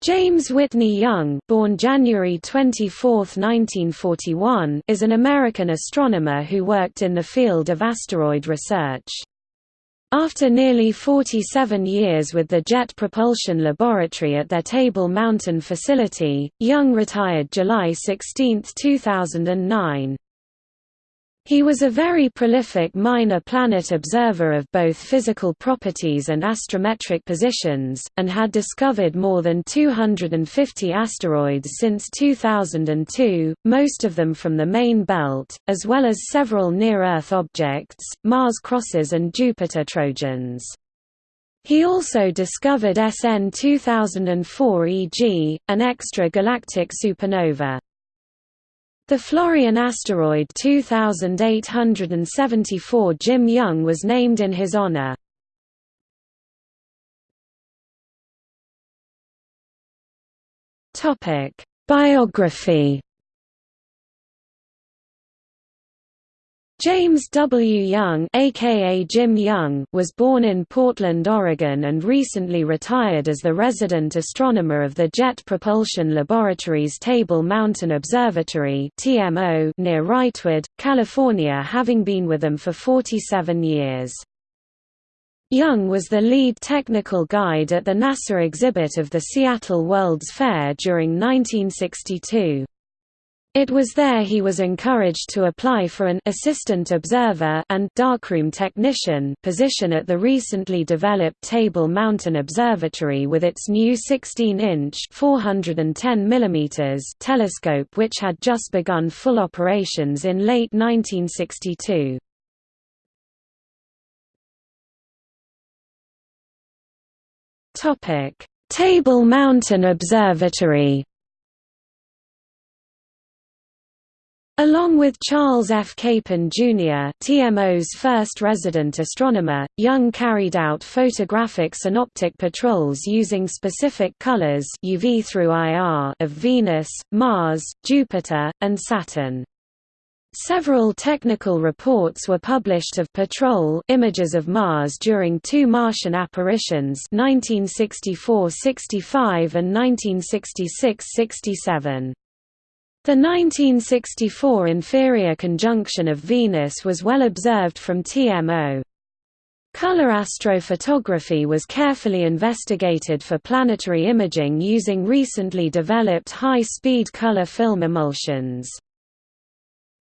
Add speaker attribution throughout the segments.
Speaker 1: James Whitney Young born January 24, 1941, is an American astronomer who worked in the field of asteroid research. After nearly 47 years with the Jet Propulsion Laboratory at their Table Mountain facility, Young retired July 16, 2009. He was a very prolific minor planet observer of both physical properties and astrometric positions, and had discovered more than 250 asteroids since 2002, most of them from the main belt, as well as several near-Earth objects, Mars crosses and Jupiter Trojans. He also discovered SN 2004 EG, an extra-galactic supernova. The Florian asteroid 2874 Jim Young was named in his honor. Biography James W. Young aka Jim Young was born in Portland, Oregon and recently retired as the resident astronomer of the Jet Propulsion Laboratory's Table Mountain Observatory near Wrightwood, California having been with them for 47 years. Young was the lead technical guide at the NASA exhibit of the Seattle World's Fair during 1962. It was there he was encouraged to apply for an assistant observer and darkroom technician position at the recently developed Table Mountain Observatory with its new 16-inch (410 mm) telescope which had just begun full operations in late 1962. Topic: Table Mountain Observatory Along with Charles F. Capen, Jr. TMO's first resident astronomer, Young carried out photographic synoptic patrols using specific colors UV through IR of Venus, Mars, Jupiter, and Saturn. Several technical reports were published of patrol images of Mars during two Martian apparitions 1964–65 and 1966–67. The 1964 inferior conjunction of Venus was well observed from TMO. Color astrophotography was carefully investigated for planetary imaging using recently developed high-speed color film emulsions.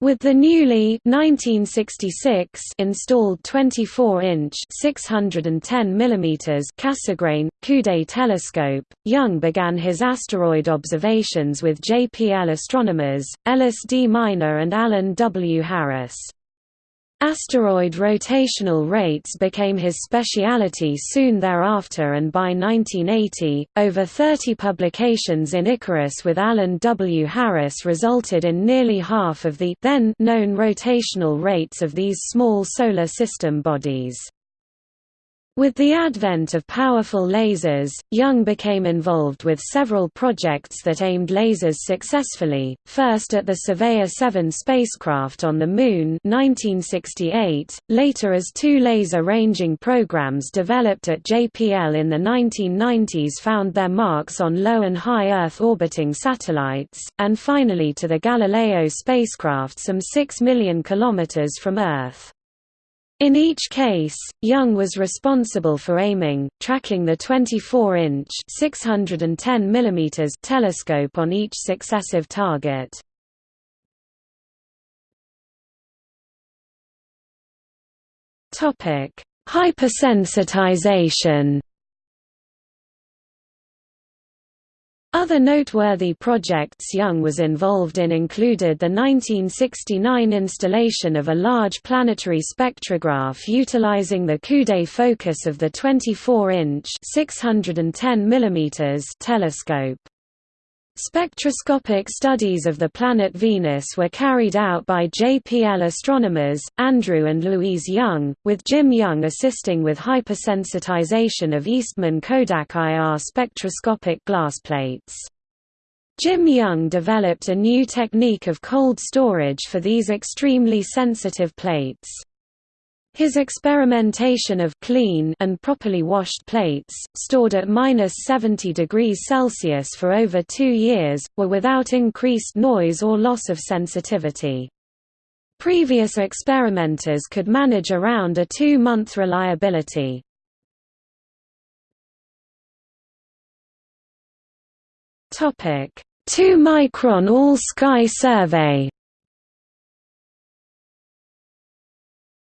Speaker 1: With the newly 1966 installed 24-inch 610 mm Cassegrain Coude telescope, Young began his asteroid observations with JPL astronomers Ellis D. Minor and Alan W. Harris. Asteroid rotational rates became his speciality soon thereafter and by 1980, over 30 publications in Icarus with Alan W. Harris resulted in nearly half of the then known rotational rates of these small solar system bodies. With the advent of powerful lasers, Young became involved with several projects that aimed lasers successfully, first at the Surveyor 7 spacecraft on the Moon 1968, later as two laser ranging programs developed at JPL in the 1990s found their marks on low and high Earth orbiting satellites, and finally to the Galileo spacecraft some 6 million kilometers from Earth. In each case, Young was responsible for aiming, tracking the 24-inch (610 mm) telescope on each successive target. Topic: Hypersensitization. Other noteworthy projects Young was involved in included the 1969 installation of a large planetary spectrograph utilizing the Coude focus of the 24-inch telescope. Spectroscopic studies of the planet Venus were carried out by JPL astronomers, Andrew and Louise Young, with Jim Young assisting with hypersensitization of Eastman Kodak IR spectroscopic glass plates. Jim Young developed a new technique of cold storage for these extremely sensitive plates. His experimentation of clean and properly washed plates, stored at minus 70 degrees Celsius for over two years, were without increased noise or loss of sensitivity. Previous experimenters could manage around a two-month reliability. Topic: 2-micron all-sky survey.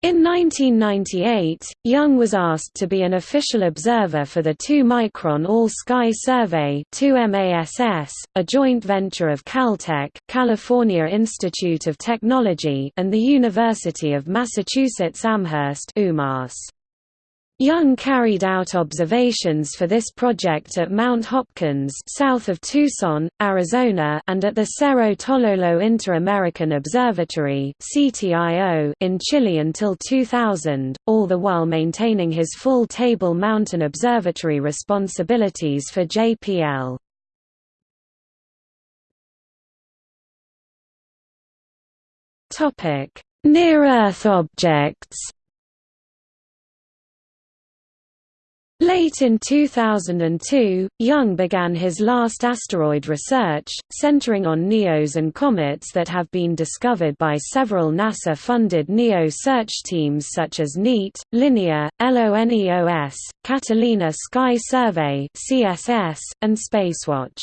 Speaker 1: In 1998, Young was asked to be an official observer for the 2-micron All-Sky Survey 2MASS, a joint venture of Caltech California Institute of Technology and the University of Massachusetts Amherst UMass. Young carried out observations for this project at Mount Hopkins south of Tucson, Arizona and at the Cerro Tololo Inter-American Observatory in Chile until 2000, all the while maintaining his full Table Mountain Observatory responsibilities for JPL. Near-Earth objects Late in 2002, Young began his last asteroid research, centering on NEOs and comets that have been discovered by several NASA-funded NEO search teams such as NEAT, Linear, LONEOS, Catalina Sky Survey and Spacewatch.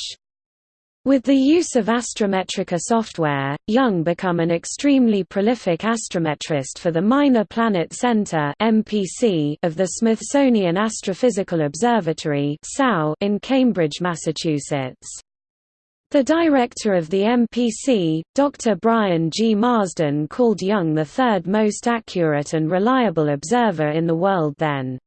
Speaker 1: With the use of Astrometrica software, Young become an extremely prolific astrometrist for the Minor Planet Center of the Smithsonian Astrophysical Observatory in Cambridge, Massachusetts. The director of the MPC, Dr. Brian G. Marsden called Young the third most accurate and reliable observer in the world then.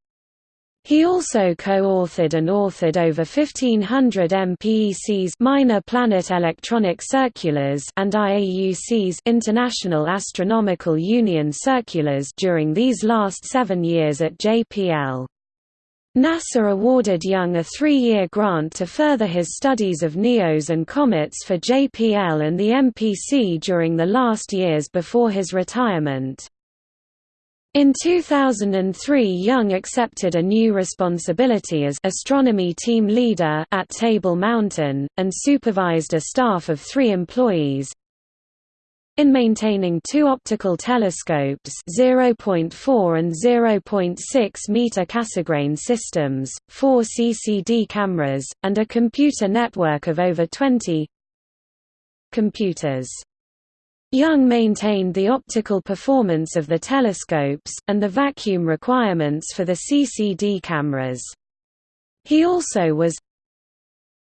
Speaker 1: He also co-authored and authored over 1500 MPECs Minor Planet Electronic Circulars and IAUC's International Astronomical Union Circulars during these last seven years at JPL. NASA awarded Young a three-year grant to further his studies of NEOs and comets for JPL and the MPC during the last years before his retirement. In 2003 Young accepted a new responsibility as astronomy team leader at Table Mountain, and supervised a staff of three employees. In maintaining two optical telescopes 0.4 and 0.6 meter Cassegrain systems, four CCD cameras, and a computer network of over 20 computers. Young maintained the optical performance of the telescopes, and the vacuum requirements for the CCD cameras. He also was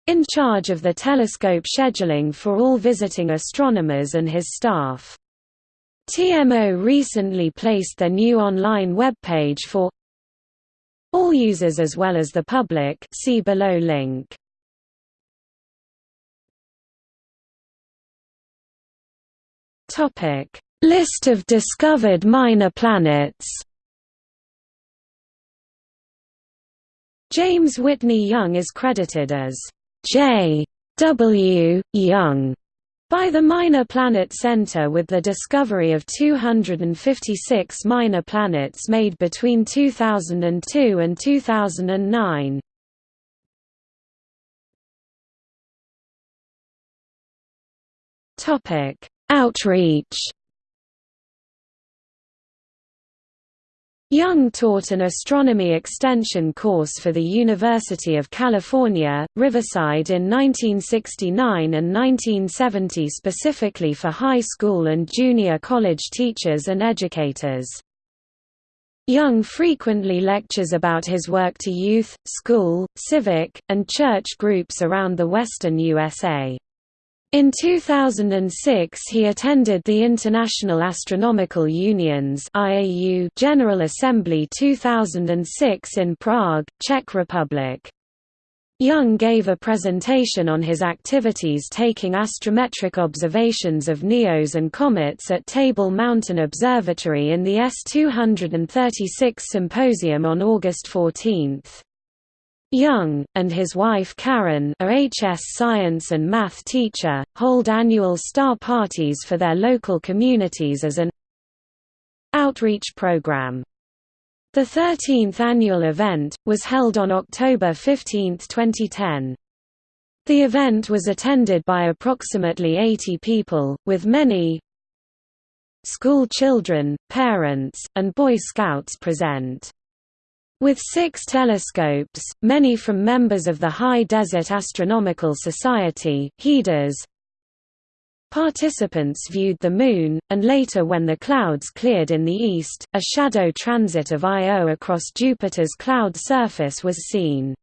Speaker 1: in charge of the telescope scheduling for all visiting astronomers and his staff. TMO recently placed their new online webpage for all users as well as the public see below link. Topic: List of discovered minor planets. James Whitney Young is credited as J. W. Young by the Minor Planet Center with the discovery of 256 minor planets made between 2002 and 2009. Topic: Outreach Young taught an astronomy extension course for the University of California, Riverside in 1969 and 1970 specifically for high school and junior college teachers and educators. Young frequently lectures about his work to youth, school, civic, and church groups around the western USA. In 2006 he attended the International Astronomical Union's IAU General Assembly 2006 in Prague, Czech Republic. Young gave a presentation on his activities taking astrometric observations of NEOs and comets at Table Mountain Observatory in the S-236 symposium on August 14. Young, and his wife Karen a HS science and math teacher, hold annual star parties for their local communities as an outreach program. The 13th annual event, was held on October 15, 2010. The event was attended by approximately 80 people, with many school children, parents, and Boy Scouts present. With six telescopes, many from members of the High Desert Astronomical Society HEDAS, Participants viewed the Moon, and later when the clouds cleared in the east, a shadow transit of Io across Jupiter's cloud surface was seen.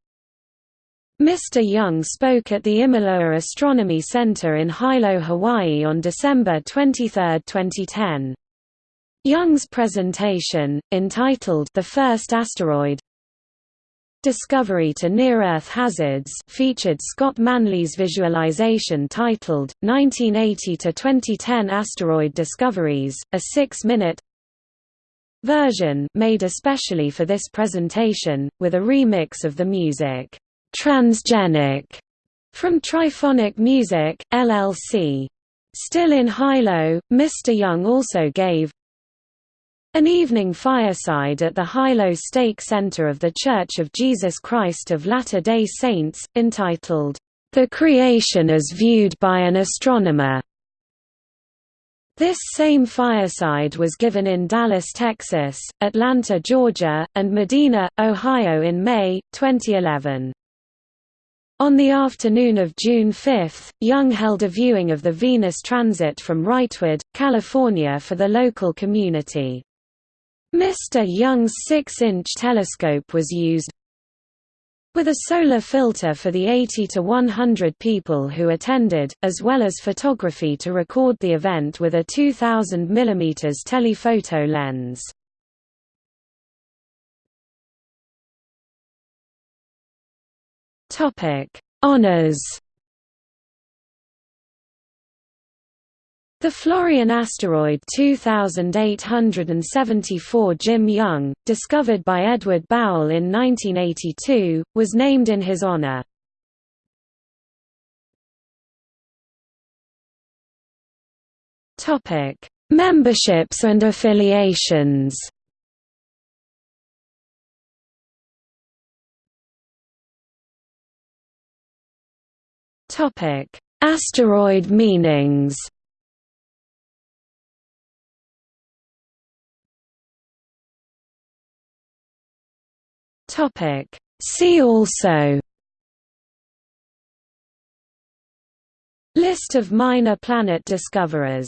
Speaker 1: Mr. Young spoke at the Imiloa Astronomy Center in Hilo, Hawaii on December 23, 2010. Young's presentation, entitled The First Asteroid Discovery to Near-Earth Hazards featured Scott Manley's visualization titled, 1980–2010 Asteroid Discoveries, a six-minute version made especially for this presentation, with a remix of the music Transgenic from Triphonic Music, LLC. Still in Hilo, Mr. Young also gave an evening fireside at the Hilo Stake Center of The Church of Jesus Christ of Latter-day Saints, entitled, The Creation as Viewed by an Astronomer. This same fireside was given in Dallas, Texas, Atlanta, Georgia, and Medina, Ohio in May, 2011. On the afternoon of June 5, Young held a viewing of the Venus transit from Wrightwood, California for the local community. Mr. Young's 6-inch telescope was used with a solar filter for the 80 to 100 people who attended, as well as photography to record the event with a 2000 mm telephoto lens. Topic: Honors. The Florian asteroid 2874 Jim Young, discovered by Edward Bowell in 1982, was named in his honor. Topic: Memberships and affiliations. Topic: Asteroid meanings. Topic: See also. List of minor planet discoverers